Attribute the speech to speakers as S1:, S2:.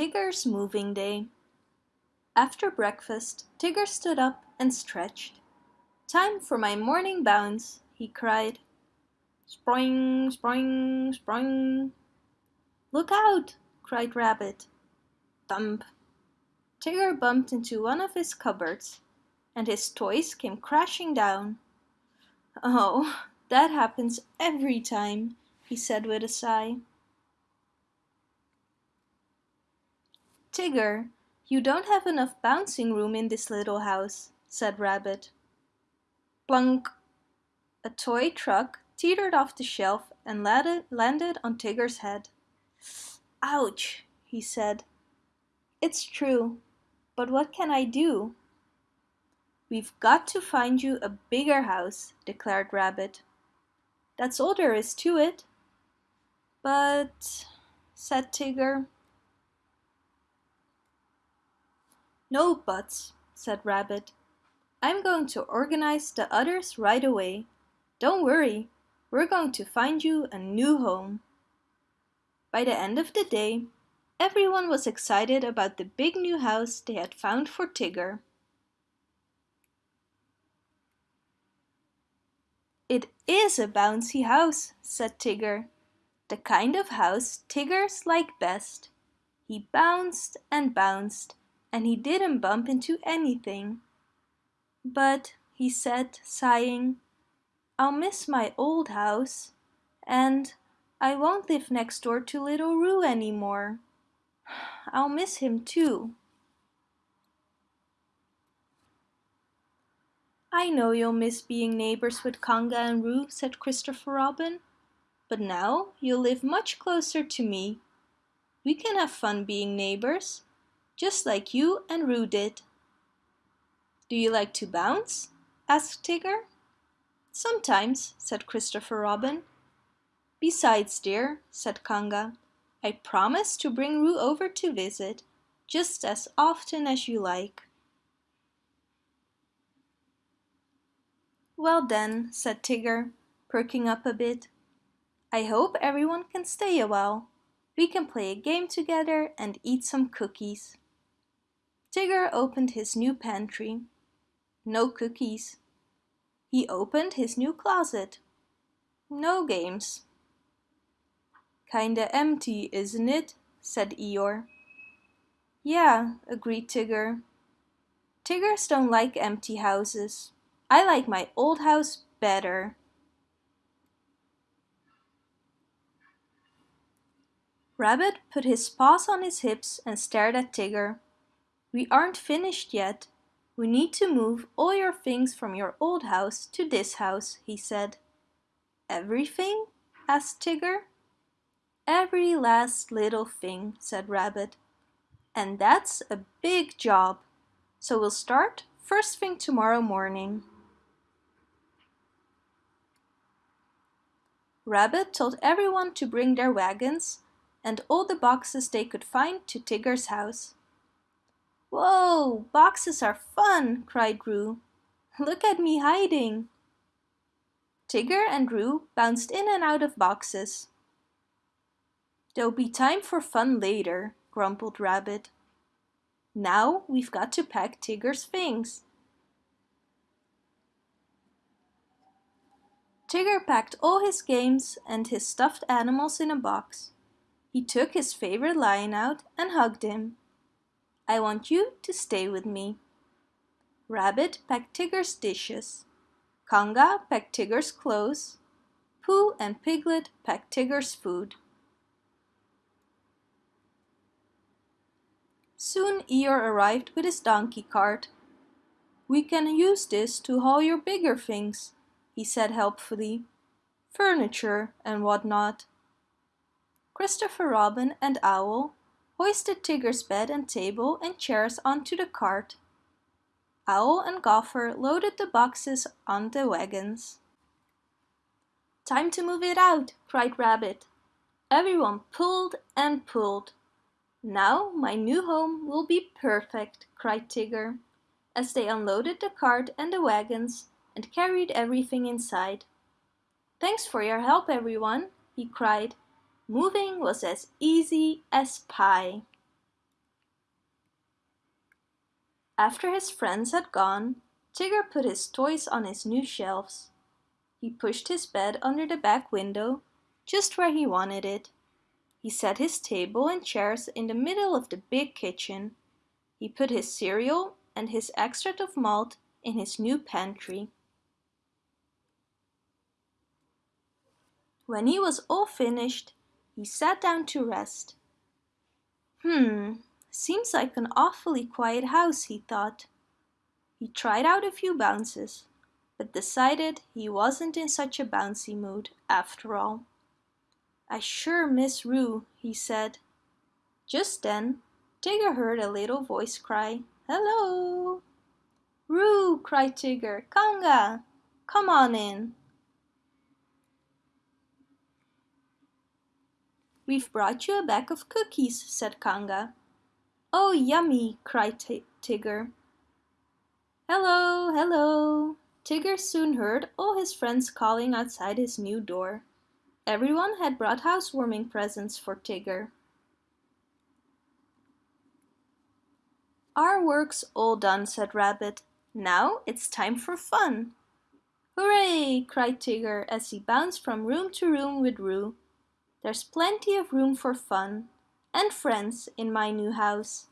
S1: Tigger's Moving Day After breakfast, Tigger stood up and stretched. Time for my morning bounce, he cried. Spring, spring, spring. Look out, cried Rabbit. Thump. Tigger bumped into one of his cupboards, and his toys came crashing down. Oh, that happens every time, he said with a sigh. Tigger, you don't have enough bouncing room in this little house, said Rabbit. Plunk! A toy truck teetered off the shelf and landed on Tigger's head. Ouch, he said. It's true, but what can I do? We've got to find you a bigger house, declared Rabbit. That's all there is to it. But, said Tigger. No buts, said Rabbit. I'm going to organize the others right away. Don't worry, we're going to find you a new home. By the end of the day, everyone was excited about the big new house they had found for Tigger. It is a bouncy house, said Tigger. The kind of house Tiggers like best. He bounced and bounced, and he didn't bump into anything. But, he said, sighing, I'll miss my old house, and I won't live next door to little Roo anymore. I'll miss him too. I know you'll miss being neighbors with Kanga and Roo, said Christopher Robin. But now you'll live much closer to me. We can have fun being neighbors, just like you and Roo did. Do you like to bounce? asked Tigger. Sometimes, said Christopher Robin. Besides, dear, said Kanga, I promise to bring Roo over to visit, just as often as you like. Well then, said Tigger, perking up a bit. I hope everyone can stay a while. We can play a game together and eat some cookies. Tigger opened his new pantry. No cookies. He opened his new closet. No games. Kinda empty, isn't it? said Eeyore. Yeah, agreed Tigger. Tiggers don't like empty houses. I like my old house better. Rabbit put his paws on his hips and stared at Tigger. We aren't finished yet. We need to move all your things from your old house to this house, he said. Everything? asked Tigger. Every last little thing, said Rabbit. And that's a big job. So we'll start first thing tomorrow morning. Rabbit told everyone to bring their wagons and all the boxes they could find to Tigger's house. Whoa, boxes are fun, cried Roo. Look at me hiding. Tigger and Roo bounced in and out of boxes. There'll be time for fun later, grumbled Rabbit. Now we've got to pack Tigger's things. Tigger packed all his games and his stuffed animals in a box. He took his favorite lion out and hugged him. I want you to stay with me. Rabbit packed Tigger's dishes. Kanga packed Tigger's clothes. Pooh and Piglet packed Tigger's food. Soon Eeyore arrived with his donkey cart. We can use this to haul your bigger things, he said helpfully. Furniture and what not. Christopher Robin and Owl hoisted Tigger's bed and table and chairs onto the cart. Owl and Gopher loaded the boxes on the wagons. Time to move it out, cried Rabbit. Everyone pulled and pulled. Now my new home will be perfect, cried Tigger, as they unloaded the cart and the wagons and carried everything inside. Thanks for your help, everyone, he cried. Moving was as easy as pie. After his friends had gone, Tigger put his toys on his new shelves. He pushed his bed under the back window, just where he wanted it. He set his table and chairs in the middle of the big kitchen. He put his cereal and his extract of malt in his new pantry. When he was all finished, he sat down to rest. Hmm, seems like an awfully quiet house, he thought. He tried out a few bounces, but decided he wasn't in such a bouncy mood after all. I sure miss Roo, he said. Just then, Tigger heard a little voice cry, Hello! Roo, cried Tigger, Kanga, come on in. We've brought you a bag of cookies, said Kanga. Oh, yummy, cried Tigger. Hello, hello. Tigger soon heard all his friends calling outside his new door. Everyone had brought housewarming presents for Tigger. Our work's all done, said Rabbit. Now it's time for fun. Hooray! cried Tigger as he bounced from room to room with Roo. There's plenty of room for fun and friends in my new house.